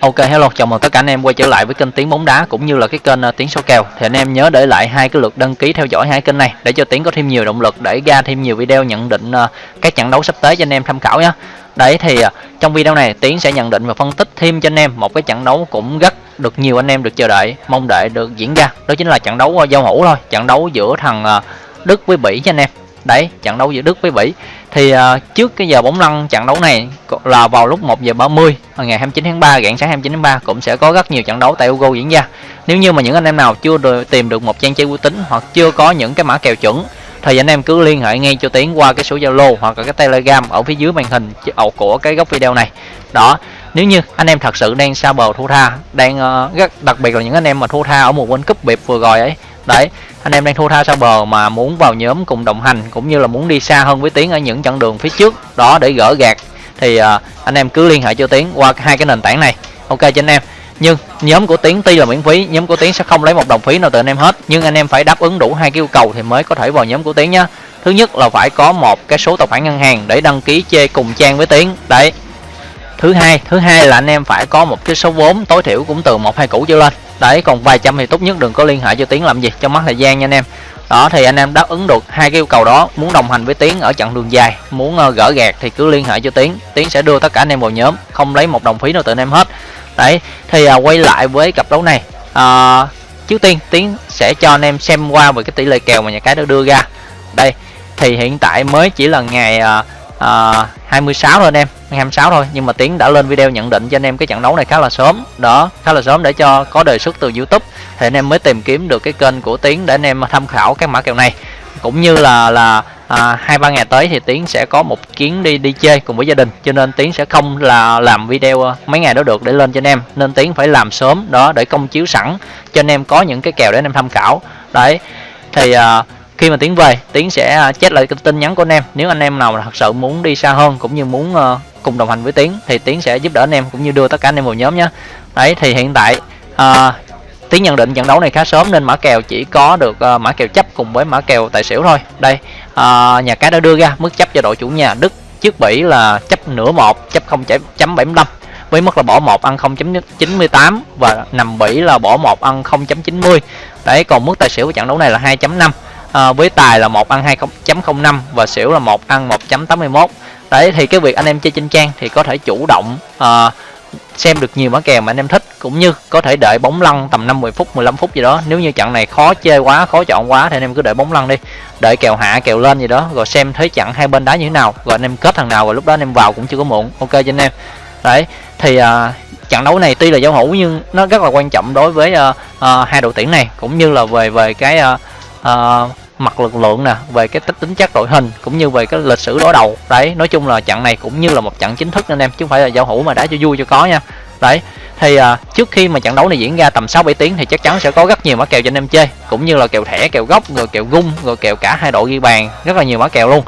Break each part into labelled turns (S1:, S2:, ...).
S1: Ok hello, chào mừng tất cả anh em quay trở lại với kênh Tiếng bóng đá cũng như là cái kênh uh, Tiếng số kèo. Thì anh em nhớ để lại hai cái lượt đăng ký theo dõi hai kênh này để cho Tiếng có thêm nhiều động lực để ra thêm nhiều video nhận định uh, các trận đấu sắp tới cho anh em tham khảo nhé. Đấy thì uh, trong video này Tiến sẽ nhận định và phân tích thêm cho anh em một cái trận đấu cũng rất được nhiều anh em được chờ đợi, mong đợi được diễn ra. Đó chính là trận đấu giao hữu thôi, trận đấu giữa thằng Đức với Bỉ cho anh em đấy trận đấu giữa Đức với Bỉ thì uh, trước cái giờ bóng lăn trận đấu này là vào lúc 1 giờ 30 à, ngày 29 tháng 3 rạng sáng 29 tháng 3 cũng sẽ có rất nhiều trận đấu tại Ugo diễn ra. Nếu như mà những anh em nào chưa được tìm được một trang chơi uy tín hoặc chưa có những cái mã kèo chuẩn thì anh em cứ liên hệ ngay cho Tiến qua cái số Zalo hoặc là cái Telegram ở phía dưới màn hình của cái góc video này. Đó nếu như anh em thật sự đang xa bờ thua tha đang uh, rất đặc biệt là những anh em mà thua tha ở một World Cup biệt vừa rồi ấy đấy anh em đang thua tha xa bờ mà muốn vào nhóm cùng đồng hành cũng như là muốn đi xa hơn với tiến ở những chặng đường phía trước đó để gỡ gạt thì à, anh em cứ liên hệ cho tiến qua hai cái nền tảng này. Ok cho anh em. Nhưng nhóm của tiến tuy là miễn phí nhóm của tiến sẽ không lấy một đồng phí nào từ anh em hết. Nhưng anh em phải đáp ứng đủ hai yêu cầu thì mới có thể vào nhóm của tiến nhá. Thứ nhất là phải có một cái số tài khoản ngân hàng để đăng ký chơi cùng trang với tiến. Đấy thứ hai thứ hai là anh em phải có một cái số vốn tối thiểu cũng từ một hai củ trở lên. Đấy còn vài trăm thì tốt nhất đừng có liên hệ cho tiến làm gì cho mất thời gian nha anh em. Đó thì anh em đáp ứng được hai cái yêu cầu đó muốn đồng hành với tiến ở chặng đường dài muốn uh, gỡ gạt thì cứ liên hệ cho tiến. Tiến sẽ đưa tất cả anh em vào nhóm không lấy một đồng phí nào từ anh em hết. Đấy thì uh, quay lại với cặp đấu này uh, trước tiên tiến sẽ cho anh em xem qua về cái tỷ lệ kèo mà nhà cái đã đưa ra. Đây thì hiện tại mới chỉ là ngày uh, uh, 26 thôi anh em. 26 thôi nhưng mà tiến đã lên video nhận định cho anh em cái trận đấu này khá là sớm. Đó khá là sớm để cho có đề xuất từ youtube. Thì anh em mới tìm kiếm được cái kênh của tiến để anh em tham khảo các mã kèo này. Cũng như là là à, hai ba ngày tới thì tiến sẽ có một chuyến đi đi chơi cùng với gia đình. Cho nên tiến sẽ không là làm video ờ, mấy ngày đó được để lên cho anh em. Nên tiến phải làm sớm đó để công chiếu sẵn cho anh em có những cái kèo để anh em tham khảo. Đấy thì à, khi mà tiến về tiến sẽ ờ, chết lại tin nhắn của anh em. Nếu anh em nào thật sự muốn đi xa hơn cũng như muốn uh, cùng đồng hành với tiến thì tiến sẽ giúp đỡ anh em cũng như đưa tất cả anh em vào nhóm nhé. Đấy thì hiện tại à, tiến nhận định trận đấu này khá sớm nên mã kèo chỉ có được uh, mã kèo chấp cùng với mã kèo tài xỉu thôi. Đây uh, nhà cái đã đưa ra mức chấp cho đội chủ nhà đức trước bỉ là chấp nửa một chấp 0.75 với mức là bỏ một ăn 0.98 và nằm bỉ là bỏ một ăn 0.90 đấy còn mức tài xỉu của trận đấu này là 2.5 à, với tài là một ăn 2.05 và xỉu là một ăn 1.81 đấy thì cái việc anh em chơi trên trang thì có thể chủ động uh, xem được nhiều mã kèo mà anh em thích cũng như có thể đợi bóng lăn tầm 50 phút 15 phút gì đó. Nếu như trận này khó chơi quá khó chọn quá thì anh em cứ đợi bóng lăn đi. Đợi kèo hạ kèo lên gì đó rồi xem thấy trận hai bên đá như thế nào rồi anh em kết thằng nào rồi lúc đó anh em vào cũng chưa có muộn. Ok cho anh em. Đấy thì uh, trận đấu này tuy là giao hữu nhưng nó rất là quan trọng đối với uh, uh, hai đội tuyển này cũng như là về về cái uh, uh, mặt lực lượng nè về cái tính chất đội hình cũng như về cái lịch sử đối đầu. Đấy nói chung là trận này cũng như là một trận chính thức anh em chứ không phải là giao hữu mà đá cho vui cho có nha. Đấy thì à, trước khi mà trận đấu này diễn ra tầm 6 7 tiếng thì chắc chắn sẽ có rất nhiều mã kèo cho anh em chơi cũng như là kèo thẻ kèo gốc rồi kèo gung rồi kèo cả hai đội ghi bàn rất là nhiều mã kèo luôn.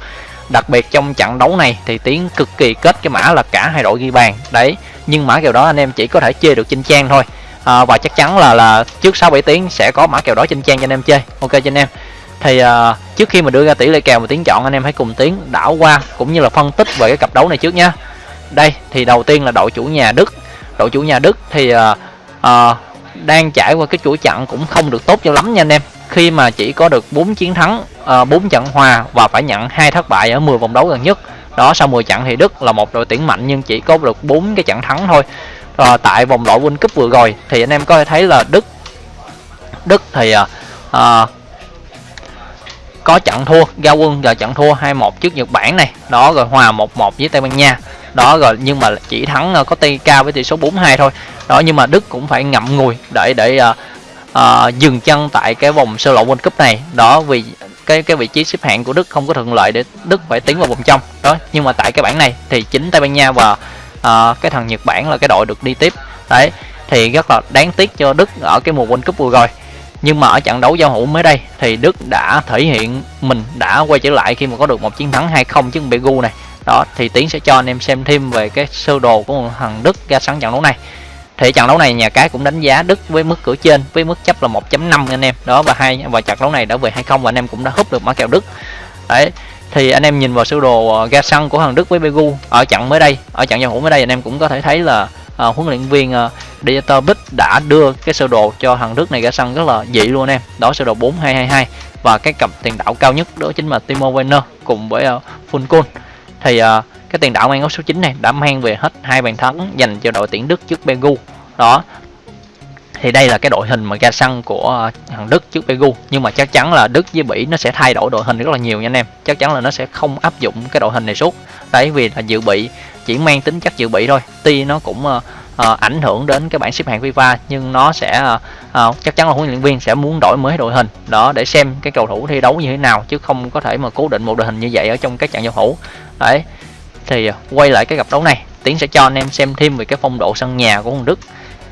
S1: Đặc biệt trong trận đấu này thì tiến cực kỳ kết cái mã là cả hai đội ghi bàn. Đấy nhưng mã kèo đó anh em chỉ có thể chơi được trên trang thôi. À, và chắc chắn là là trước 6 7 tiếng sẽ có mã kèo đó trên trang cho anh em chơi. Ok cho anh em thì uh, trước khi mà đưa ra tỷ lệ kèo và tiếng chọn anh em hãy cùng tiến đảo qua cũng như là phân tích về cái cặp đấu này trước nhá. Đây thì đầu tiên là đội chủ nhà đức. Đội chủ nhà đức thì uh, uh, đang trải qua cái chuỗi trận cũng không được tốt cho lắm nha anh em. Khi mà chỉ có được 4 chiến thắng uh, 4 trận hòa và phải nhận hai thất bại ở 10 vòng đấu gần nhất. Đó sau 10 trận thì Đức là một đội tuyển mạnh nhưng chỉ có được 4 cái trận thắng thôi. À, tại vòng loại World Cup vừa rồi thì anh em có thể thấy là Đức Đức thì uh, có trận thua giao quân và trận thua 2-1 trước Nhật Bản này. Đó rồi hòa 1-1 với Tây Ban Nha. Đó rồi nhưng mà chỉ thắng ờ, có tay cao với tỷ số 4-2 thôi. Đó nhưng mà Đức cũng phải ngậm ngùi để để uh, uh, dừng chân tại cái vòng sơ lộ World Cup này. Đó vì cái cái vị trí xếp hạng của Đức không có thuận lợi để Đức phải tiến vào vòng trong. Đó nhưng mà tại cái bảng này thì chính Tây Ban Nha và uh, cái thằng Nhật Bản là cái đội được đi tiếp. Đấy thì rất là đáng tiếc cho Đức ở cái mùa World Cup vừa rồi nhưng mà ở trận đấu giao hữu mới đây thì Đức đã thể hiện mình đã quay trở lại khi mà có được một chiến thắng 2-0 trước Begu này. Đó, thì Tiến sẽ cho anh em xem thêm về cái sơ đồ của thằng Đức ra sẵn trận đấu này. Thì trận đấu này nhà cái cũng đánh giá Đức với mức cửa trên, với mức chấp là 1.5 anh em. Đó, và hai, và trận đấu này đã về 2-0 và anh em cũng đã húp được mã kèo Đức. Đấy, thì anh em nhìn vào sơ đồ ờ, ga xăng của thằng Đức với Begu ở trận mới đây, ở trận giao hữu mới đây anh em cũng có thể thấy là à, huấn luyện viên à, Dieter Bích đã đưa cái sơ đồ cho thằng Đức này ra sân rất là dị luôn em. Đó sơ đồ 4222 và cái cặp tiền đạo cao nhất đó chính là Timo Werner cùng với à, uh, Funkun thì uh, cái tiền đạo mang áo số 9 này đã mang về hết hai bàn thắng dành cho đội tuyển Đức trước Begu đó. Thì đây là cái đội hình mà ra sân của à, thằng Đức trước Pegu. Nhưng mà chắc chắn là Đức với Bỉ nó sẽ thay đổi đội hình rất là nhiều nha anh em. Chắc chắn là nó sẽ không áp dụng cái đội hình này suốt. Đấy vì là dự bị chỉ mang tính chất dự bị thôi. Tuy nó cũng uh, uh, ảnh hưởng đến cái bảng xếp hạng FIFA nhưng nó sẽ uh, uh, chắc chắn là huấn luyện viên sẽ muốn đổi mới đội hình. Đó để xem cái cầu thủ thi đấu như thế nào chứ không có thể mà cố định một đội hình như vậy ở trong các trận giao hữu đấy thì uh, quay lại cái gặp đấu này tiến sẽ cho anh em xem thêm về cái phong độ sân nhà của Hồng Đức.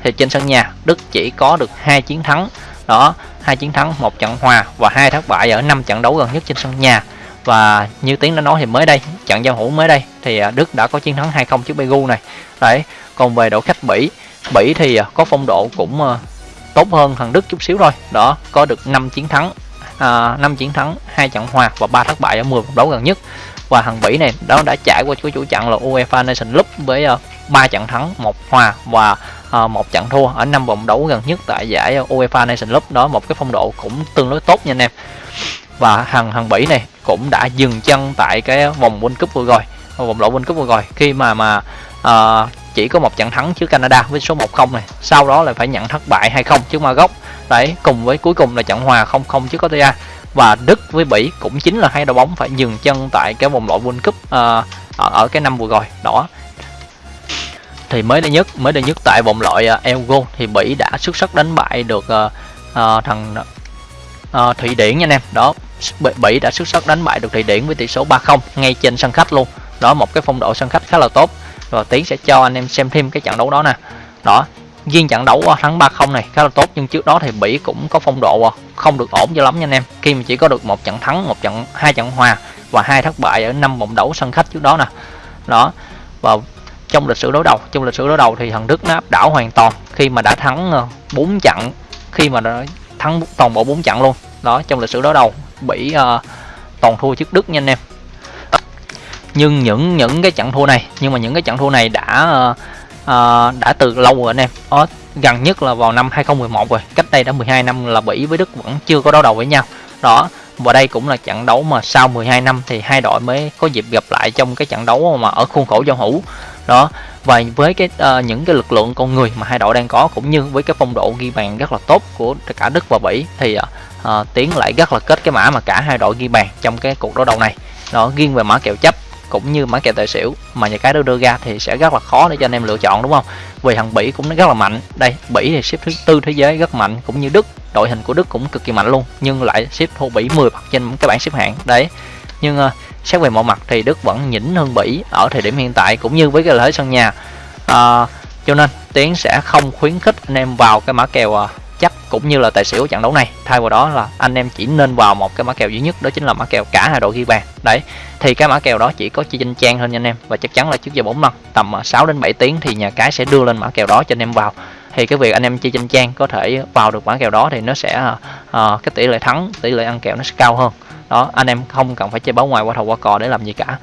S1: Thì trên sân nhà Đức chỉ có được hai chiến thắng. Đó hai chiến thắng một trận hòa và hai thất bại ở năm trận đấu gần nhất trên sân nhà và như tiếng đã nói thì mới đây trận giao hữu mới đây thì à, Đức đã có chiến thắng 2-0 trước Begu này. Đấy còn về đội khách Bỉ Bỉ thì à, có phong độ cũng à, tốt hơn thằng Đức chút xíu thôi. Đó có được 5 chiến thắng à, 5 chiến thắng hai trận hòa và ba thất bại ở 10 vòng đấu gần nhất. Và thằng Bỉ này đó đã trải qua cái chủ trận là UEFA Nation League với ba trận thắng một hòa và một trận thua ở năm vòng đấu gần nhất tại giải UEFA Nation League. Đó một cái phong độ cũng tương đối tốt nha anh em và hằng hằng bảy này cũng đã dừng chân tại cái vòng World Cup vừa rồi vòng loại World Cup vừa rồi. Khi mà mà uh, chỉ có một trận thắng trước Canada với số 1-0 này sau đó là phải nhận thất bại 2-0 trước Maroc. Đấy cùng với cuối cùng là trận hòa 0-0 trước costa và Đức với Bỉ cũng chính là hai đội bóng phải dừng chân tại cái vòng loại World Cup uh, ở, ở cái năm vừa rồi đó. Thì mới đây nhất mới đây nhất tại vòng loại uh, Euro thì Bỉ đã xuất sắc đánh bại được uh, uh, thằng uh, Thụy Điển nha anh em. Đó. Bỉ đã xuất sắc đánh bại được Thụy Điển với tỷ số 3-0 ngay trên sân khách luôn. Đó, một cái phong độ sân khách khá là tốt. Và Tiến sẽ cho anh em xem thêm cái trận đấu đó nè. Đó, riêng trận đấu ờ, thắng 3-0 này khá là tốt, nhưng trước đó thì Bỉ cũng có phong độ ờ, không được ổn cho lắm nha anh em. Khi mà chỉ có được một trận thắng, một trận, hai trận hòa và hai thất bại ở năm vòng đấu sân khách trước đó nè. Đó, và trong lịch sử đối đầu, trong lịch sử đối đầu thì thằng Đức nó áp đảo hoàn toàn khi mà đã thắng ờ, 4 trận, khi mà đã thắng toàn bộ 4 trận luôn. Đó, trong lịch sử đối đầu Bỉ uh, ờ, toàn thua trước Đức nha anh em. Nhưng những những cái trận thua này nhưng mà những cái trận thua này đã uh, uh, đã từ lâu rồi anh em. Ở, gần nhất là vào năm 2011 rồi cách đây đã 12 năm là Bỉ với Đức vẫn chưa có đấu đầu với nhau. Đó và đây cũng là trận đấu mà sau 12 năm thì hai đội mới có dịp gặp lại trong cái trận đấu mà ở khuôn khổ giao hữu. Đó và với cái uh, những cái lực lượng con người mà hai đội đang có cũng như với cái phong độ ghi bàn rất là tốt của cả Đức và Bỉ thì uh, uh, tiến lại rất là kết cái mã mà cả hai đội ghi bàn trong cái cuộc đối đầu này. Đó riêng về mã kèo chấp cũng như mã kèo tài xỉu mà nhà cái đưa ra thì sẽ rất là khó để cho anh em lựa chọn đúng không? Vì thằng Bỉ cũng rất là mạnh. Đây Bỉ thì xếp thứ tư thế giới rất mạnh cũng như Đức. Đội hình của Đức cũng cực kỳ mạnh luôn nhưng lại xếp thua Bỉ 10 bậc trên cái bảng xếp hạng. Đấy nhưng uh, xét về mọi mặt thì Đức vẫn nhỉnh hơn Bỉ ở thời điểm hiện tại cũng như với cái lợi thế sân nhà. Uh, cho nên Tiến sẽ không khuyến khích anh em vào cái mã kèo uh, cũng như là tài xỉu trận đấu này. Thay vào đó là anh em chỉ nên vào một cái mã kèo duy nhất đó chính là mã kèo cả hai đội ghi bàn. Đấy thì cái mã kèo đó chỉ có chi danh trang hơn nha anh em và chắc chắn là trước giờ bốn lần tầm à, 6 đến 7 tiếng thì nhà cái sẽ đưa lên mã kèo đó cho anh em vào. Thì cái việc anh em chơi trên trang có thể vào được mã kèo đó thì nó sẽ uh, cái tỷ lệ thắng tỷ lệ ăn kèo nó sẽ cao hơn. Đó anh em không cần phải chơi báo ngoài qua thầu qua cò để làm gì cả.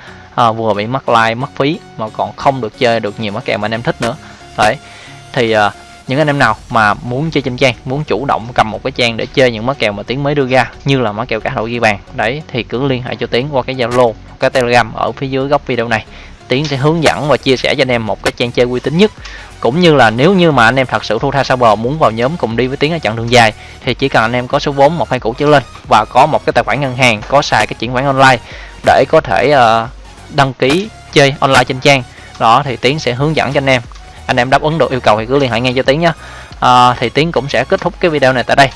S1: Uh, vừa bị mất like mất phí mà còn không được chơi được nhiều mã kèo mà anh em thích nữa. Đấy thì uh, những anh em nào mà muốn chơi trên trang muốn chủ động cầm một cái trang để chơi những mã kèo mà tiến mới đưa ra như là mã kèo cả đội ghi bàn đấy thì cứ liên hệ cho tiến qua cái zalo cái telegram ở phía dưới góc video này. Tiến sẽ hướng dẫn và chia sẻ cho anh em một cái trang chơi uy tín nhất. Cũng như là nếu như mà anh em thật sự thu tha sao bờ muốn vào nhóm cùng đi với tiến ở chặng đường dài thì chỉ cần anh em có số vốn một hai củ trở lên và có một cái tài khoản ngân hàng có xài cái chuyển khoản online để có thể uh, đăng ký chơi online trên trang. Đó thì tiến sẽ hướng dẫn cho anh em anh em đáp ứng được yêu cầu thì cứ liên hệ ngay cho tiến nhé à, thì tiến cũng sẽ kết thúc cái video này tại đây.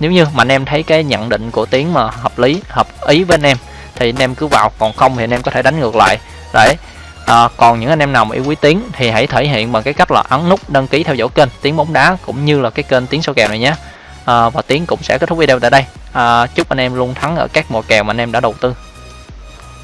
S1: Nếu như mà anh em thấy cái nhận định của tiến mà hợp lý hợp ý với anh em thì anh em cứ vào. Còn không thì anh em có thể đánh ngược lại. Đấy. À, còn những anh em nào mà yêu quý tiến thì hãy thể hiện bằng cái cách là ấn nút đăng ký theo dõi kênh tiến bóng đá cũng như là cái kênh tiến số kèo này nhé. À, và tiến cũng sẽ kết thúc video tại đây. À, chúc anh em luôn thắng ở các mùa kèo mà anh em đã đầu tư.